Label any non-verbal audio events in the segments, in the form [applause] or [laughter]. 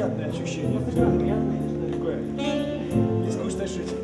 приятное ощущение. Такое нескучная жизнь.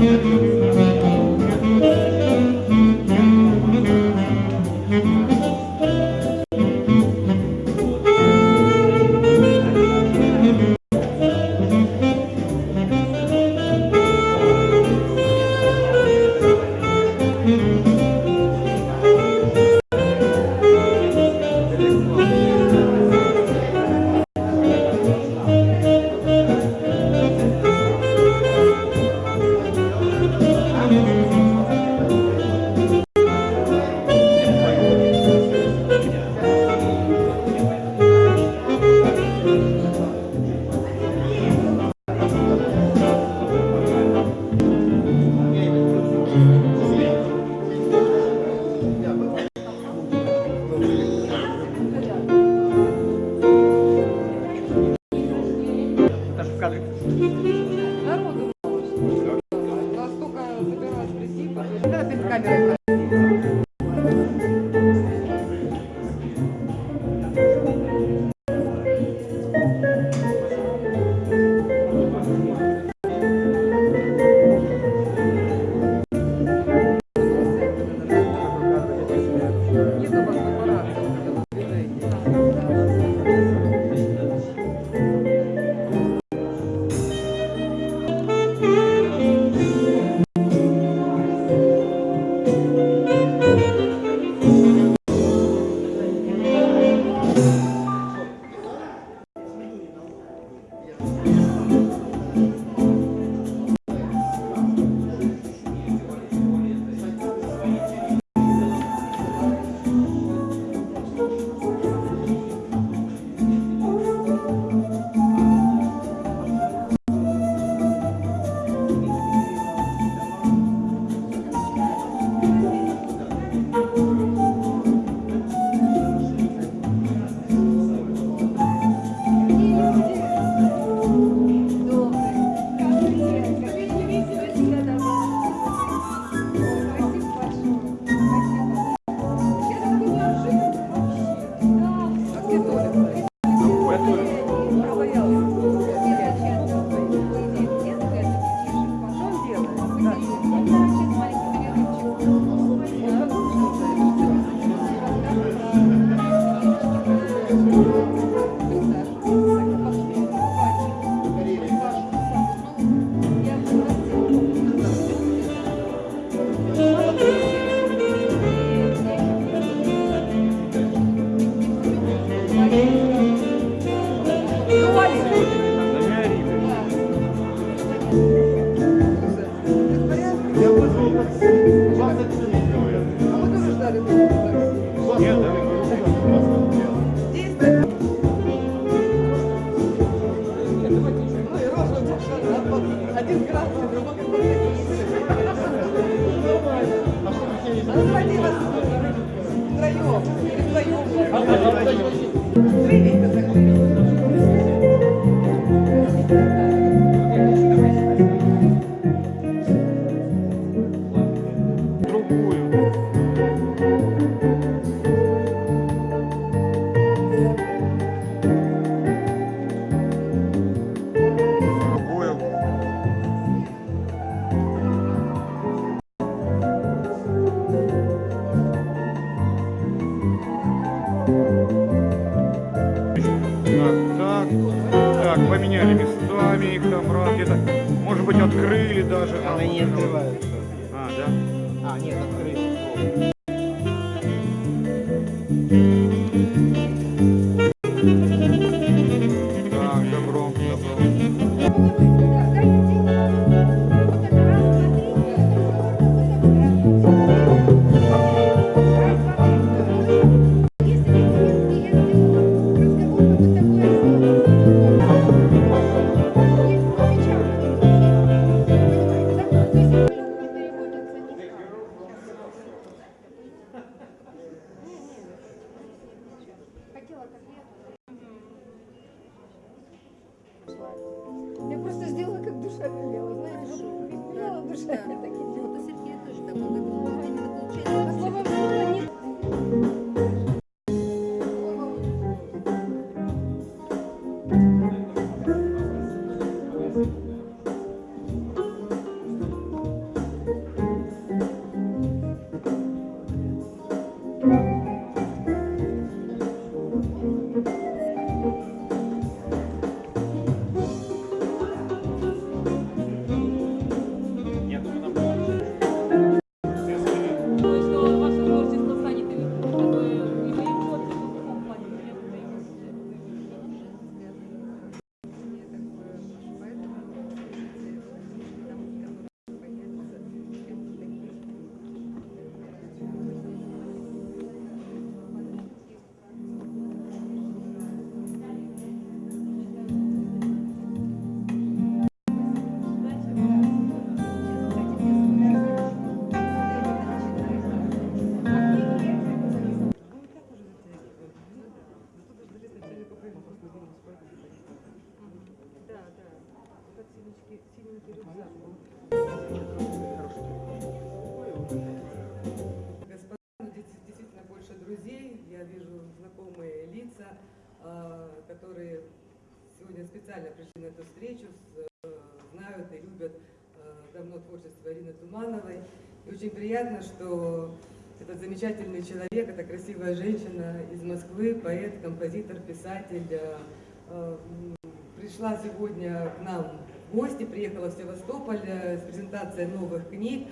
Música огород. Так, Я просто сделала, как душа велела. Знаешь, велела душа, я так и делала. Пришли на эту встречу, э, знают и любят э, давно творчество Ирины Тумановой. И очень приятно, что этот замечательный человек, эта красивая женщина из Москвы, поэт, композитор, писатель, э, пришла сегодня к нам в гости, приехала в Севастополь с презентацией новых книг.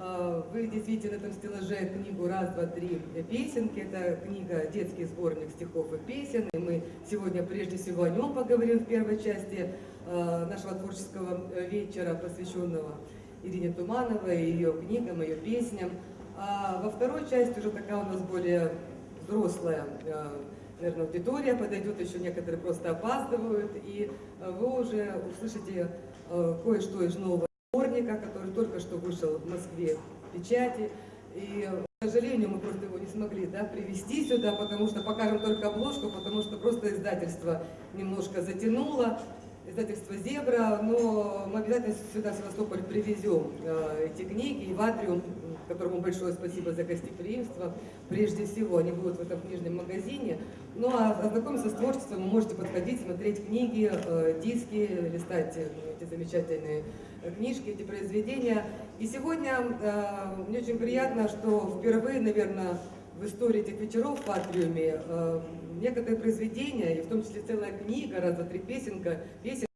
Э, Вы здесь видите на этом стеллаже книгу «Раз, два, три. Песенки». Это книга «Детский сборник стихов и песен». И мы сегодня прежде всего о нем поговорим в первой части э, нашего творческого э, вечера, посвященного Ирине Тумановой, ее книгам, ее песням. А во второй части уже такая у нас более взрослая, наверное, аудитория подойдет, еще некоторые просто опаздывают, и вы уже услышите кое-что из нового сборника, который только что вышел в Москве в печати. И, к сожалению, мы просто его не смогли да, привезти сюда, потому что покажем только обложку, потому что просто издательство немножко затянуло, издательство «Зебра», но мы обязательно сюда, в Севастополь, привезем э, эти книги, и в Атриум, которому большое спасибо за гостеприимство, прежде всего, они будут в этом книжном магазине. Ну а ознакомиться с творчеством вы можете подходить, смотреть книги, э, диски, листать э, эти замечательные книжки, эти произведения. И сегодня э, мне очень приятно, что впервые, наверное, в истории этих вечеров в Атриуме э, некоторые произведения, и в том числе целая книга, раз, два, три песенка, песен,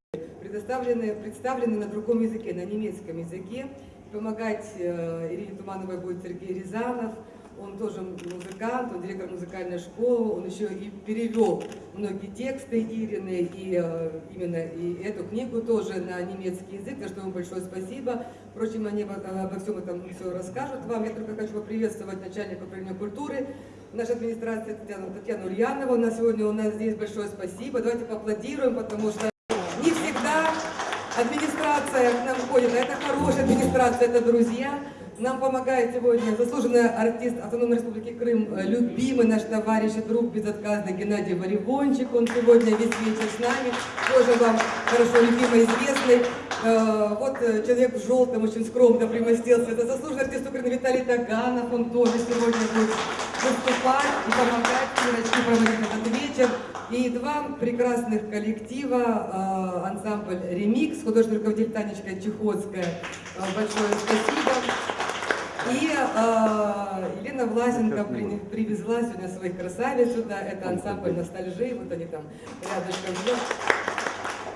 предоставлены, представлены на другом языке, на немецком языке. Помогать э, Ирине Тумановой будет Сергей Рязанов. Он тоже музыкант, он директор музыкальной школы, он еще и перевел многие тексты Ирины, и э, именно и эту книгу тоже на немецкий язык, за что ему большое спасибо. Впрочем, они обо, всем этом все расскажут вам. Я только хочу поприветствовать начальника управления культуры нашей администрации Татьяну, Татьяну Ульянову. У нас сегодня у нас здесь большое спасибо. Давайте поаплодируем, потому что не всегда администрация к нам ходит, это хорошая администрация, это друзья. Нам помогает сегодня заслуженный артист Автономной Республики Крым, э, любимый наш товарищ и друг безотказный Геннадий Варивончик. Он сегодня весь вечер с нами, тоже вам хорошо любимый, известный. Э, Вот э, человек в желтом очень скромно примостился. Это заслуженный артист Украины Виталий Таганов. Он тоже сегодня будет выступать и помогать Кирочке проводить этот вечер. И два прекрасных коллектива, ансамбль «Ремикс», художественный руководитель Танечка Чехотская. Большое спасибо. И э, Елена Власенко при- привезла сегодня своих красавиц сюда. Это ансамбль ностальжи. Вот они там рядышком. живут.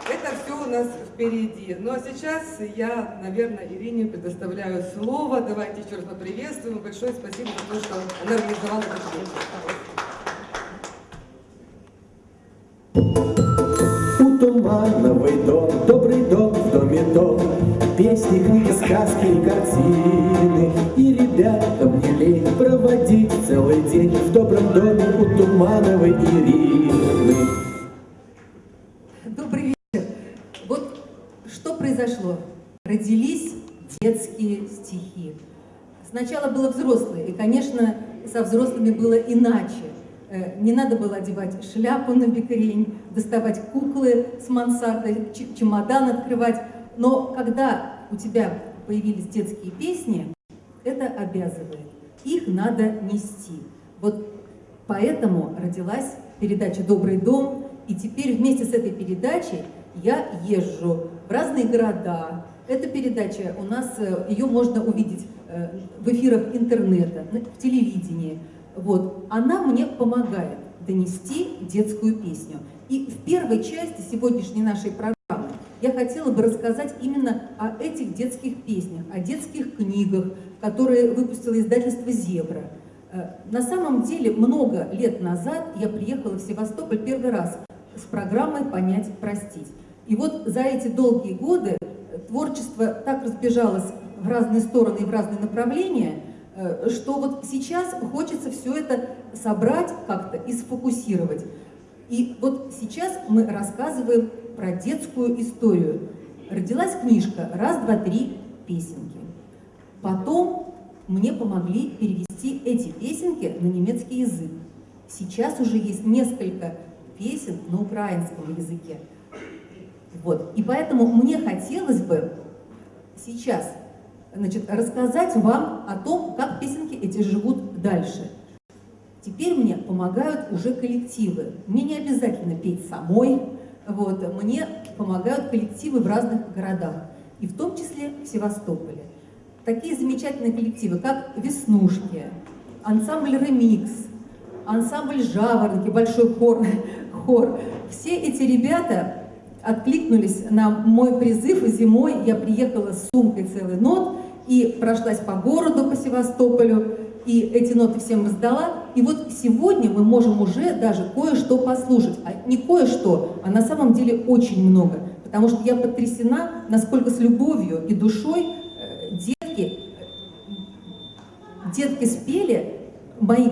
Это все у нас впереди. Ну а сейчас я, наверное, Ирине предоставляю слово. Давайте еще раз поприветствуем. Большое спасибо за то, что она организовала этот вечер. У Тумановой дом, добрый дом, в доме дом, Песни, книги, сказки и картины. Добром доме у Тумановой Ирины. Добрый вечер. Вот что произошло? Родились детские стихи. Сначала было взрослые, и, конечно, со взрослыми было иначе. Э, Не надо было одевать шляпу на бекрень, доставать куклы с мансарды, чемодан открывать. Но когда у тебя появились детские песни, это обязывает. Их надо нести. Вот поэтому родилась передача «Добрый дом». И теперь вместе с этой передачей я езжу в разные города. Эта передача у нас, э, ее можно увидеть э, в эфирах интернета, в телевидении. Вот. Она мне помогает донести детскую песню. И в первой части сегодняшней нашей программы я хотела бы рассказать именно о этих детских песнях, о детских книгах, которые выпустило издательство «Зебра». Э, На самом деле, много лет назад я приехала в Севастополь первый раз с программой «Понять, простить». И вот за эти долгие годы э, творчество так разбежалось в разные стороны и в разные направления, э, что вот сейчас хочется все это собрать как-то и сфокусировать. И вот сейчас мы рассказываем про детскую историю. Родилась книжка «Раз, два, три. Песенки». Потом мне помогли перевести эти песенки на немецкий язык. Сейчас уже есть несколько песен на украинском языке. Вот. И поэтому мне хотелось бы сейчас значит, рассказать вам о том, как песенки эти живут дальше. Теперь мне помогают уже коллективы. Мне не обязательно петь самой. Вот. Мне помогают коллективы в разных городах, и в том числе в Севастополе. Такие замечательные коллективы, как «Веснушки», ансамбль «Ремикс», ансамбль «Жаворонки», большой хор, [laughs] хор. Все эти ребята откликнулись на мой призыв, и зимой я приехала с сумкой целый нот и прошлась по городу, по Севастополю, и эти ноты всем раздала. И вот сегодня мы можем уже даже кое-что послушать. А не кое-что, а на самом деле очень много. Потому что я потрясена, насколько с любовью и душой э, детки, детки спели мои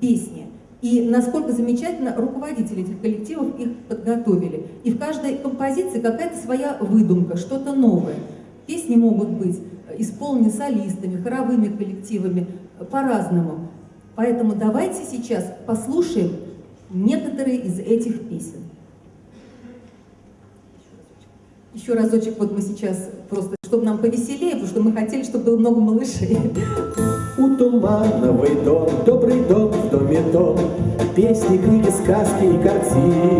песни. И насколько замечательно руководители этих коллективов их подготовили. И в каждой композиции какая-то своя выдумка, что-то новое. Песни могут быть исполнены солистами, хоровыми коллективами, по-разному. Поэтому давайте сейчас послушаем некоторые из этих песен. Еще разочек, вот мы сейчас просто, чтобы нам повеселее, потому что мы хотели, чтобы было много малышей. У тумановый дом, добрый дом, в доме дом, Песни, книги, сказки и картины.